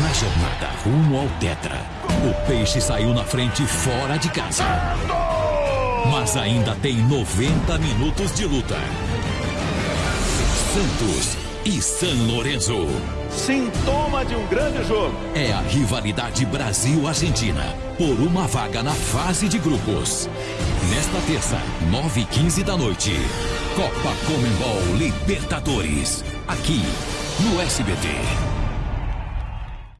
Na jornada rumo ao Tetra, o Peixe saiu na frente fora de casa. Mas ainda tem 90 minutos de luta. Santos e San Lorenzo. Sintoma de um grande jogo. É a rivalidade Brasil-Argentina por uma vaga na fase de grupos. Nesta terça, 9h15 da noite. Copa Comembol Libertadores. Aqui no SBT.